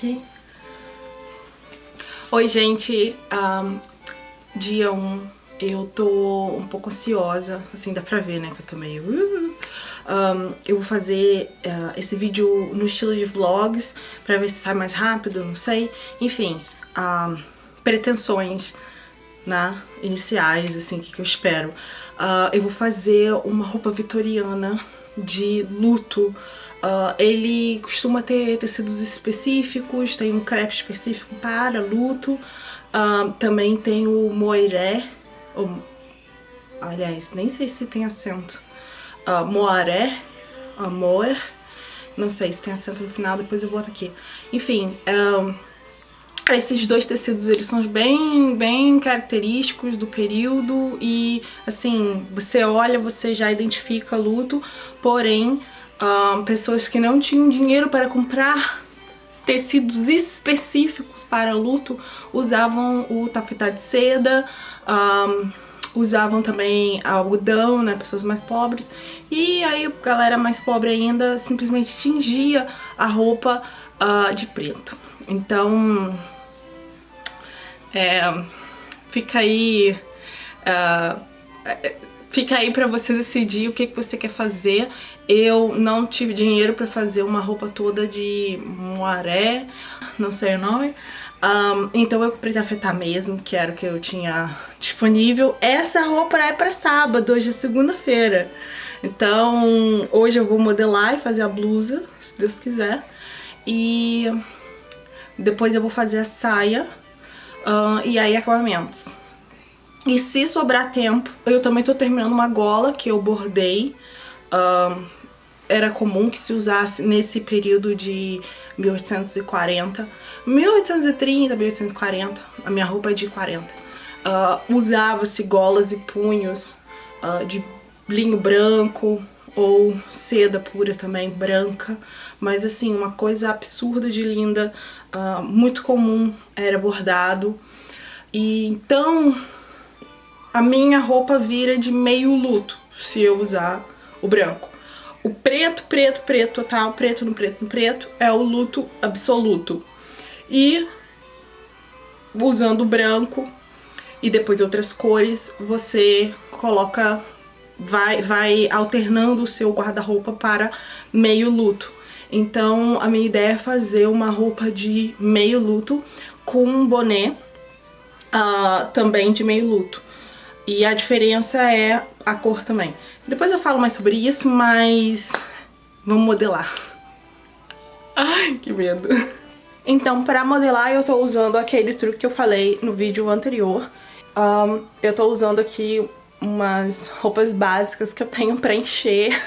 aqui. Oi, gente. Um, dia 1. Um, eu tô um pouco ansiosa, assim, dá pra ver, né, que eu tô meio... Uh, um, eu vou fazer uh, esse vídeo no estilo de vlogs, pra ver se sai mais rápido, não sei. Enfim, uh, pretensões, né, iniciais, assim, o que, que eu espero. Uh, eu vou fazer uma roupa vitoriana de luto. Uh, ele costuma ter tecidos específicos, tem um crepe específico para luto. Uh, também tem o moiré, ou, aliás, nem sei se tem acento. Uh, moaré, amor, não sei se tem acento no final, depois eu boto aqui. Enfim, esses dois tecidos, eles são bem, bem característicos do período e, assim, você olha, você já identifica luto, porém, uh, pessoas que não tinham dinheiro para comprar tecidos específicos para luto usavam o tafetá de seda, um, usavam também algodão, né, pessoas mais pobres, e aí a galera mais pobre ainda simplesmente tingia a roupa uh, de preto. Então, é, fica aí... Uh, fica aí pra você decidir o que, que você quer fazer. Eu não tive dinheiro pra fazer uma roupa toda de moaré, não sei o nome. Um, então eu comprei tafetá mesmo, que era o que eu tinha disponível. Essa roupa é pra sábado, hoje é segunda-feira. Então hoje eu vou modelar e fazer a blusa, se Deus quiser. E depois eu vou fazer a saia e aí acabamentos. E se sobrar tempo, eu também tô terminando uma gola que eu bordei. Um, era comum que se usasse nesse período de 1840. 1830, 1840, a minha roupa é de 40. Uh, Usava-se golas e punhos uh, de linho branco ou seda pura também, branca. Mas assim, uma coisa absurda de linda, uh, muito comum, era bordado. E então a minha roupa vira de meio luto se eu usar o branco. O preto, preto, preto total, preto no preto no preto, é o luto absoluto. E usando o branco e depois outras cores, você coloca, vai, vai alternando o seu guarda-roupa para meio luto. Então a minha ideia é fazer uma roupa de meio luto com um boné uh, também de meio luto. E a diferença é a cor também. Depois eu falo mais sobre isso, mas vamos modelar. Ai, que medo. Então, pra modelar, eu tô usando aquele truque que eu falei no vídeo anterior. Um, eu tô usando aqui umas roupas básicas que eu tenho pra encher.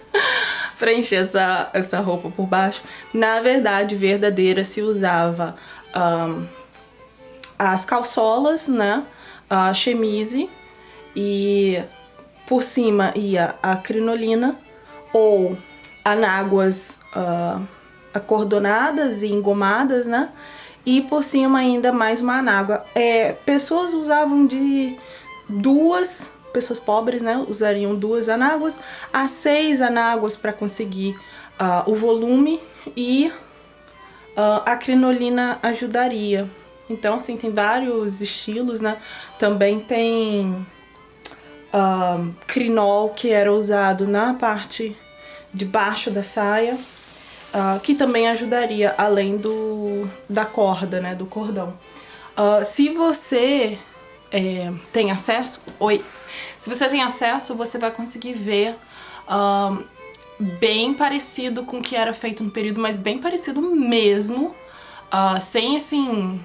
pra encher essa, essa roupa por baixo. Na verdade, verdadeira se usava um, as calçolas, né? A chemise e por cima ia a crinolina ou anáguas uh, acordonadas e engomadas, né? E por cima ainda mais uma anágua. É, pessoas usavam de duas, pessoas pobres, né? Usariam duas anáguas a seis anáguas para conseguir uh, o volume e uh, a crinolina ajudaria. Então, assim, tem vários estilos, né? Também tem um, crinol que era usado na parte de baixo da saia, uh, que também ajudaria além do, da corda, né, do cordão. Uh, se você é, tem acesso, oi, se você tem acesso, você vai conseguir ver um, bem parecido com o que era feito no período, mas bem parecido mesmo, uh, sem assim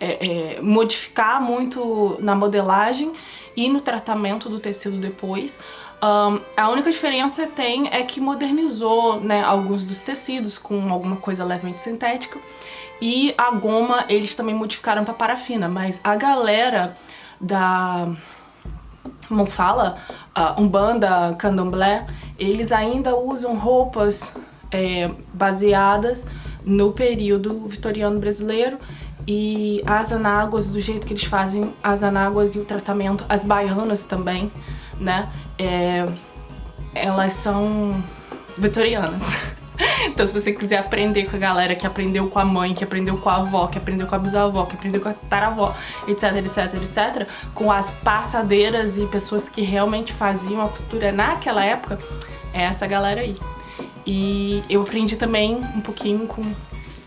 é, é, modificar muito na modelagem e no tratamento do tecido depois. Um, a única diferença tem é que modernizou né, alguns dos tecidos com alguma coisa levemente sintética e a goma eles também modificaram para parafina, mas a galera da como fala, uh, Umbanda, Candomblé, eles ainda usam roupas é, baseadas no período vitoriano brasileiro e as anáguas, do jeito que eles fazem as anáguas e o tratamento, as baianas também, né? É, elas são vitorianas. então se você quiser aprender com a galera que aprendeu com a mãe, que aprendeu com a avó, que aprendeu com a bisavó, que aprendeu com a taravó, etc, etc, etc, com as passadeiras e pessoas que realmente faziam a costura naquela época, é essa galera aí. E eu aprendi também um pouquinho com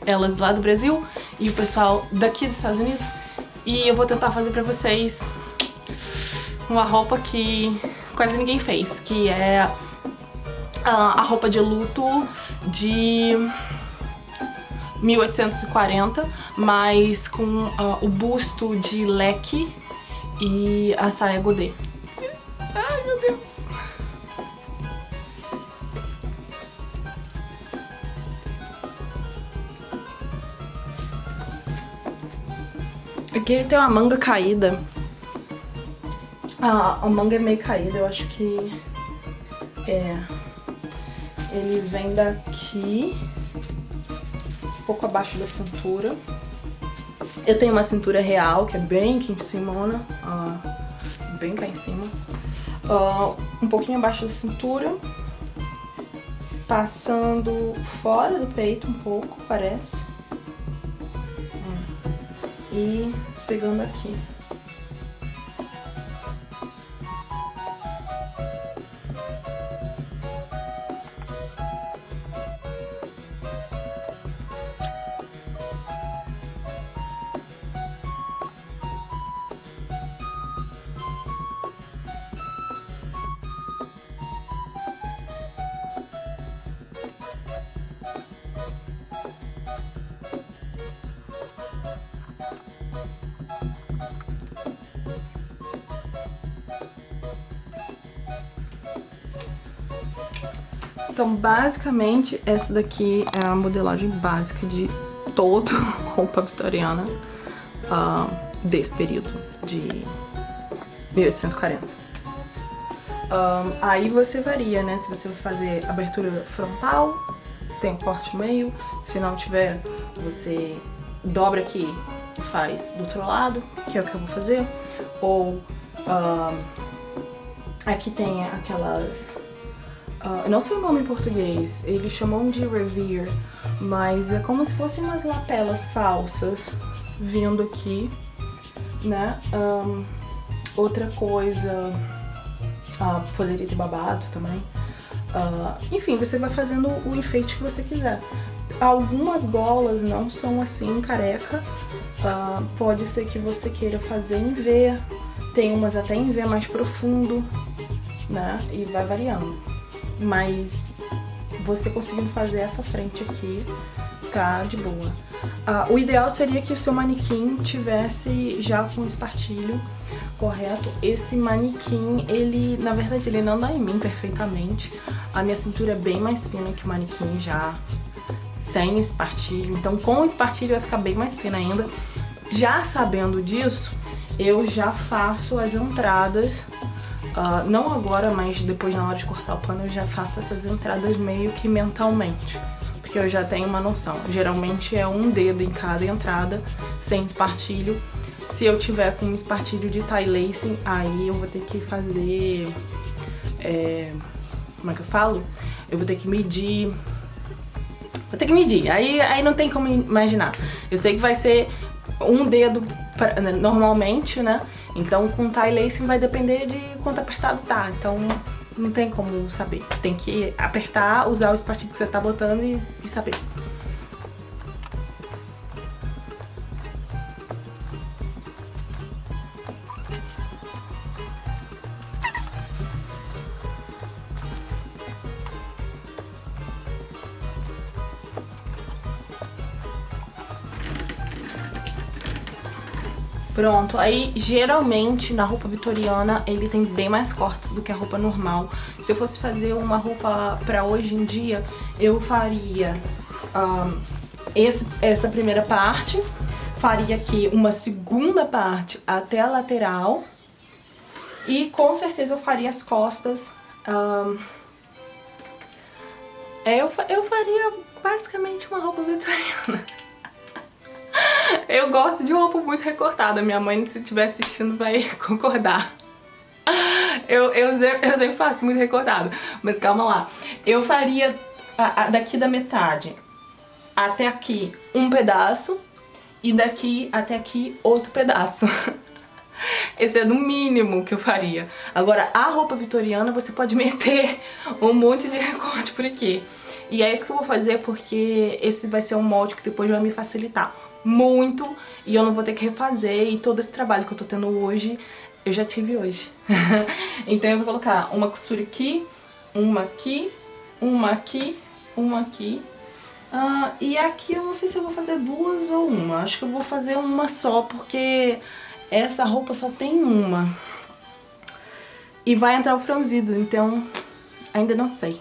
elas lá do Brasil e o pessoal daqui dos Estados Unidos. E eu vou tentar fazer pra vocês uma roupa que quase ninguém fez, que é a roupa de luto de 1840, mas com uh, o busto de leque e a saia godê. Aqui ele tem uma manga caída. Ah, a manga é meio caída, eu acho que é ele vem daqui, um pouco abaixo da cintura. Eu tenho uma cintura real, que é bem aqui em cima, uh, bem cá em cima. Uh, um pouquinho abaixo da cintura, passando fora do peito um pouco, parece. É. E pegando aqui. Então, basicamente, essa daqui é a modelagem básica de toda roupa vitoriana uh, desse período, de 1840. Um, aí você varia, né? Se você vai fazer abertura frontal, tem corte meio. Se não tiver, você dobra aqui e faz do outro lado, que é o que eu vou fazer. Ou um, aqui tem aquelas Uh, não sei o nome em português, eles chamam de revere, mas é como se fossem umas lapelas falsas vindo aqui, né? Um, outra coisa, uh, poderia ter babados também. Uh, enfim, você vai fazendo o enfeite que você quiser. Algumas golas não são assim, careca. Uh, pode ser que você queira fazer em V. Tem umas até em V mais profundo, né? E vai variando mas você conseguindo fazer essa frente aqui, tá de boa. Ah, o ideal seria que o seu manequim tivesse já com espartilho correto. Esse manequim, ele, na verdade, ele não dá em mim perfeitamente. A minha cintura é bem mais fina que o manequim já sem espartilho. Então, com espartilho vai ficar bem mais fina ainda. Já sabendo disso, eu já faço as entradas Uh, não agora, mas depois na hora de cortar o pano eu já faço essas entradas meio que mentalmente. Porque eu já tenho uma noção. Geralmente é um dedo em cada entrada, sem espartilho. Se eu tiver com um espartilho de tie lacing, aí eu vou ter que fazer... É, como é que eu falo? Eu vou ter que medir... Vou ter que medir, aí, aí não tem como imaginar. Eu sei que vai ser um dedo pra, né, normalmente, né? Então com tie lacing vai depender de quanto apertado tá. Então não tem como saber. Tem que apertar, usar o espartilho que você tá botando e, e saber. Pronto, aí geralmente na roupa vitoriana ele tem bem mais cortes do que a roupa normal. Se eu fosse fazer uma roupa pra hoje em dia, eu faria um, esse, essa primeira parte, faria aqui uma segunda parte até a lateral e com certeza eu faria as costas. Um, eu, eu faria basicamente uma roupa vitoriana. Eu gosto de roupa muito recortada. Minha mãe, se estiver assistindo, vai concordar. Eu, eu, eu sempre faço muito recortado. Mas calma lá. Eu faria a, a, daqui da metade até aqui um pedaço e daqui até aqui outro pedaço. Esse é no mínimo que eu faria. Agora, a roupa vitoriana você pode meter um monte de recorte por aqui. E é isso que eu vou fazer porque esse vai ser um molde que depois vai me facilitar muito e eu não vou ter que refazer e todo esse trabalho que eu tô tendo hoje, eu já tive hoje. então eu vou colocar uma costura aqui, uma aqui, uma aqui, uma aqui. Uh, e aqui eu não sei se eu vou fazer duas ou uma. Acho que eu vou fazer uma só, porque essa roupa só tem uma. E vai entrar o franzido, então ainda não sei.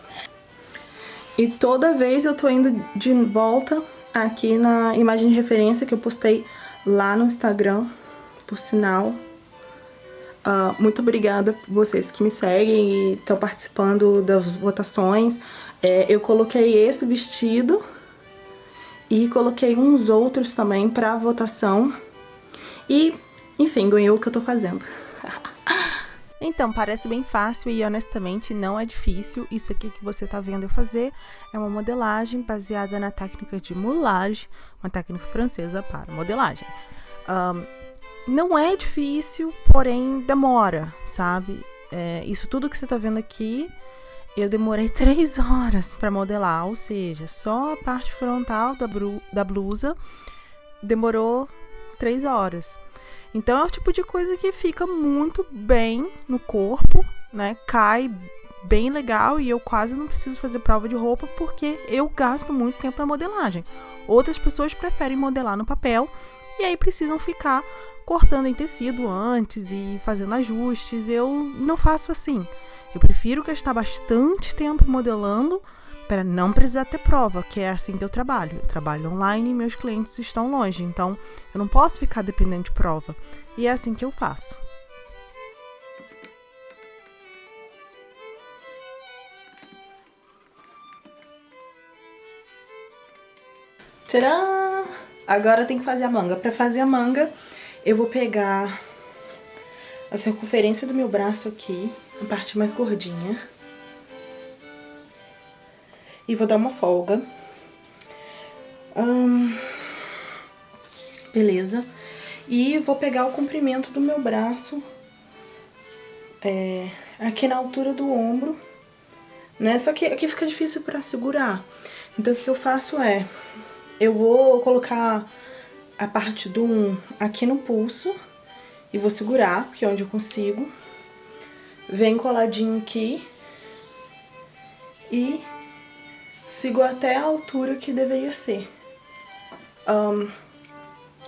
E toda vez eu tô indo de volta aqui na imagem de referência que eu postei lá no Instagram, por sinal. Uh, muito obrigada por vocês que me seguem e estão participando das votações. É, eu coloquei esse vestido e coloquei uns outros também para votação. E, enfim, ganhou o que eu tô fazendo. Então, parece bem fácil e honestamente não é difícil. Isso aqui que você está vendo eu fazer é uma modelagem baseada na técnica de moulage, uma técnica francesa para modelagem. Um, não é difícil, porém demora, sabe? É, isso tudo que você está vendo aqui, eu demorei três horas para modelar, ou seja, só a parte frontal da, da blusa demorou três horas. Então é o tipo de coisa que fica muito bem no corpo, né? Cai bem legal e eu quase não preciso fazer prova de roupa porque eu gasto muito tempo na modelagem. Outras pessoas preferem modelar no papel e aí precisam ficar cortando em tecido antes e fazendo ajustes. Eu não faço assim. Eu prefiro gastar bastante tempo modelando para não precisar ter prova, que é assim que eu trabalho. Eu trabalho online e meus clientes estão longe, então eu não posso ficar dependendo de prova. E é assim que eu faço. Tcharam! Agora tem que fazer a manga. Para fazer a manga, eu vou pegar a circunferência do meu braço aqui, a parte mais gordinha e vou dar uma folga. Hum, beleza. E vou pegar o comprimento do meu braço é, aqui na altura do ombro, né? Só que aqui fica difícil pra segurar. Então o que eu faço é, eu vou colocar a parte do um aqui no pulso e vou segurar, que é onde eu consigo. Vem coladinho aqui e sigo até a altura que deveria ser. Um,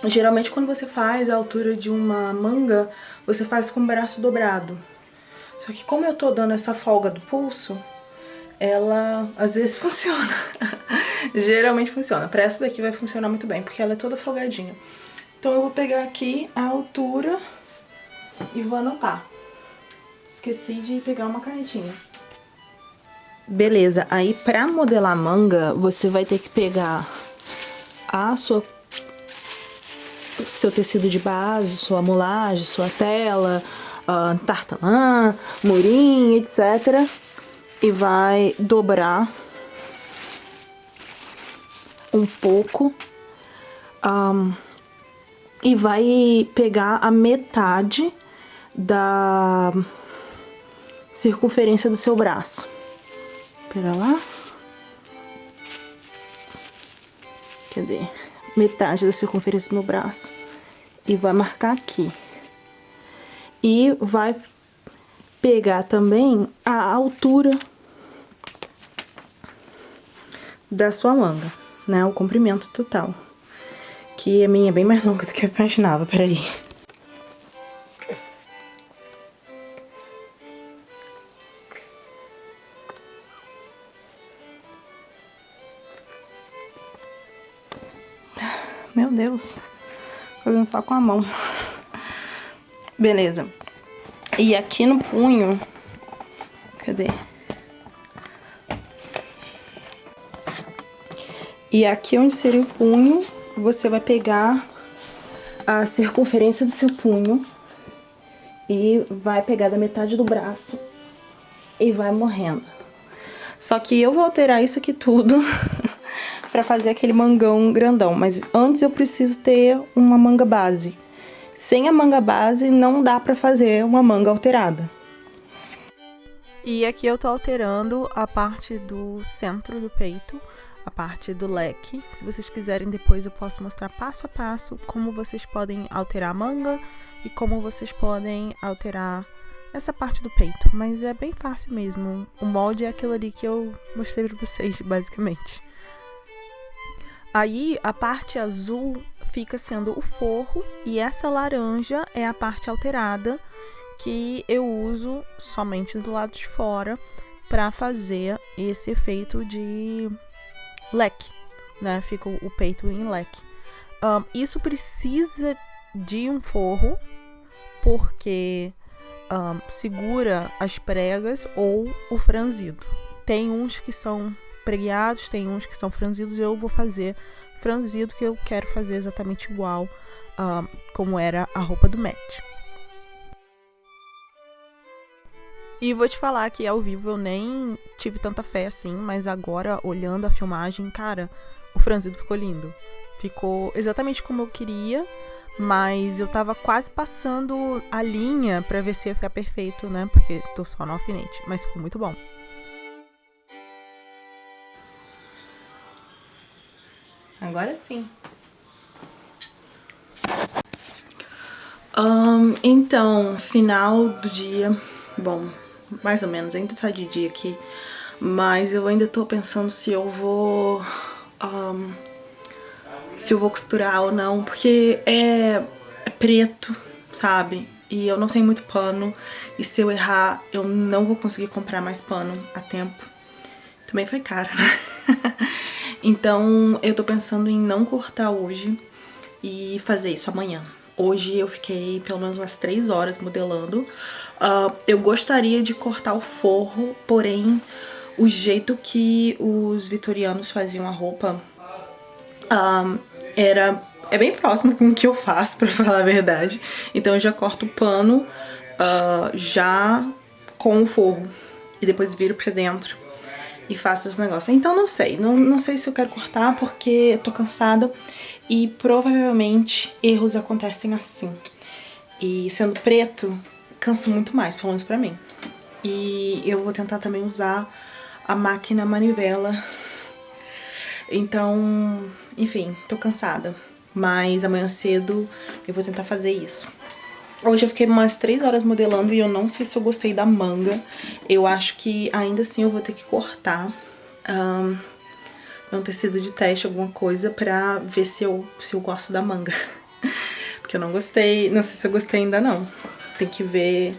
geralmente quando você faz a altura de uma manga, você faz com o braço dobrado. Só que como eu tô dando essa folga do pulso, ela às vezes funciona. Geralmente funciona. Pra essa daqui vai funcionar muito bem, porque ela é toda folgadinha. Então eu vou pegar aqui a altura e vou anotar. Esqueci de pegar uma canetinha. Beleza, aí pra modelar manga, você vai ter que pegar a sua seu tecido de base, sua mulagem, sua tela, uh, tartamã, murim, etc. E vai dobrar um pouco um, e vai pegar a metade da circunferência do seu braço. Pera lá. Cadê? Metade da circunferência do meu braço. E vai marcar aqui. E vai pegar também a altura da sua manga, né? O comprimento total. Que a minha é bem mais longa do que eu imaginava, peraí. Só com a mão. Beleza. E aqui no punho... Cadê? E aqui onde seria o punho, você vai pegar a circunferência do seu punho e vai pegar da metade do braço e vai morrendo. Só que eu vou alterar isso aqui tudo pra fazer aquele mangão grandão. Mas antes eu preciso ter uma manga base. Sem a manga base não dá pra fazer uma manga alterada. E aqui eu tô alterando a parte do centro do peito, a parte do leque. Se vocês quiserem depois eu posso mostrar passo a passo como vocês podem alterar a manga e como vocês podem alterar essa parte do peito. Mas é bem fácil mesmo. O molde é aquilo ali que eu mostrei pra vocês, basicamente. Aí a parte azul fica sendo o forro e essa laranja é a parte alterada que eu uso somente do lado de fora para fazer esse efeito de leque, né? Fica o peito em leque. Um, isso precisa de um forro porque um, segura as pregas ou o franzido. Tem uns que são pregueados, tem uns que são franzidos. Eu vou fazer franzido que eu quero fazer exatamente igual um, como era a roupa do Matt. E vou te falar que ao vivo eu nem tive tanta fé assim, mas agora, olhando a filmagem, cara, o franzido ficou lindo. Ficou exatamente como eu queria, mas eu tava quase passando a linha pra ver se ia ficar perfeito, né? Porque tô só no alfinete, mas ficou muito bom. Agora sim. Um, então, final do dia. Bom, mais ou menos, ainda tá de dia aqui, mas eu ainda tô pensando se eu vou... Um, se eu vou costurar ou não, porque é, é preto, sabe? E eu não tenho muito pano, e se eu errar, eu não vou conseguir comprar mais pano a tempo. Também foi caro, né? então eu tô pensando em não cortar hoje e fazer isso amanhã. Hoje eu fiquei pelo menos umas 3 horas modelando, Uh, eu gostaria de cortar o forro, porém o jeito que os vitorianos faziam a roupa uh, era é bem próximo com o que eu faço, pra falar a verdade. Então eu já corto o pano uh, já com o forro e depois viro pra dentro e faço os negócios. Então não sei, não, não sei se eu quero cortar porque tô cansada e provavelmente erros acontecem assim. E sendo preto, cansa muito mais, pelo menos pra mim. E eu vou tentar também usar a máquina manivela. Então, enfim, tô cansada. Mas amanhã cedo eu vou tentar fazer isso. Hoje eu fiquei umas 3 horas modelando e eu não sei se eu gostei da manga. Eu acho que ainda assim eu vou ter que cortar um, um tecido de teste, alguma coisa, pra ver se eu, se eu gosto da manga. Porque eu não gostei, não sei se eu gostei ainda não tem que ver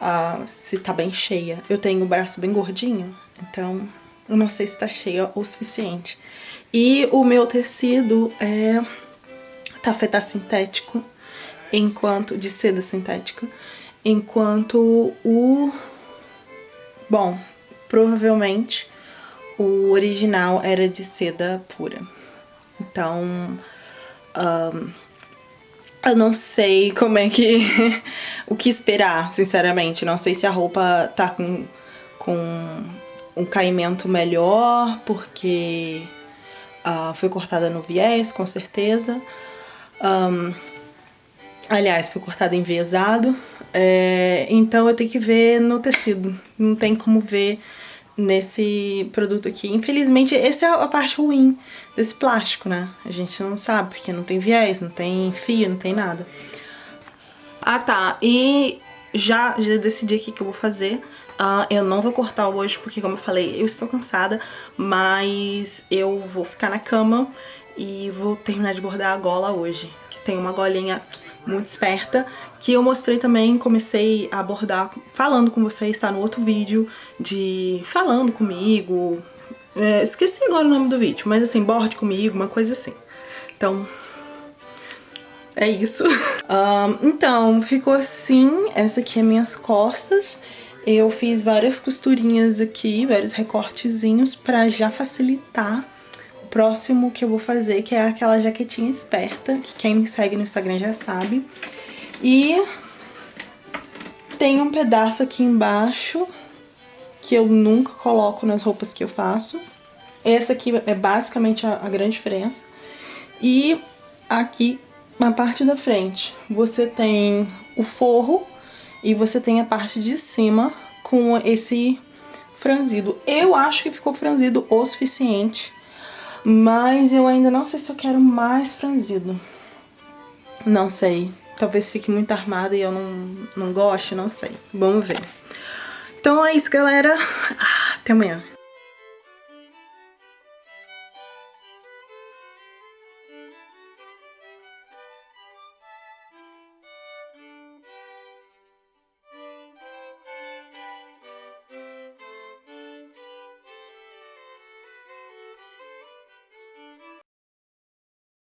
uh, se tá bem cheia. Eu tenho o braço bem gordinho, então eu não sei se tá cheia o suficiente. E o meu tecido é tafetá sintético, enquanto de seda sintética, enquanto o... Bom, provavelmente o original era de seda pura. Então, um, eu não sei como é que... o que esperar, sinceramente. Não sei se a roupa tá com, com um caimento melhor, porque uh, foi cortada no viés, com certeza. Um, aliás, foi cortada enviesado. É, então eu tenho que ver no tecido. Não tem como ver nesse produto aqui. Infelizmente, essa é a parte ruim desse plástico, né? A gente não sabe, porque não tem viés, não tem fio, não tem nada. Ah, tá. E já, já decidi aqui que eu vou fazer. Uh, eu não vou cortar hoje, porque como eu falei, eu estou cansada, mas eu vou ficar na cama e vou terminar de bordar a gola hoje, que tem uma golinha muito esperta, que eu mostrei também, comecei a abordar falando com vocês, tá no outro vídeo, de falando comigo, é, esqueci agora o nome do vídeo, mas assim, borde comigo, uma coisa assim. Então, é isso. um, então, ficou assim, essa aqui é minhas costas. Eu fiz várias costurinhas aqui, vários recortezinhos pra já facilitar próximo que eu vou fazer, que é aquela jaquetinha esperta, que quem me segue no Instagram já sabe. E tem um pedaço aqui embaixo que eu nunca coloco nas roupas que eu faço. Essa aqui é basicamente a, a grande diferença. E aqui, na parte da frente, você tem o forro e você tem a parte de cima com esse franzido. Eu acho que ficou franzido o suficiente, mas eu ainda não sei se eu quero mais franzido. Não sei. Talvez fique muito armada e eu não, não goste, não sei. Vamos ver. Então é isso, galera. Ah, até amanhã.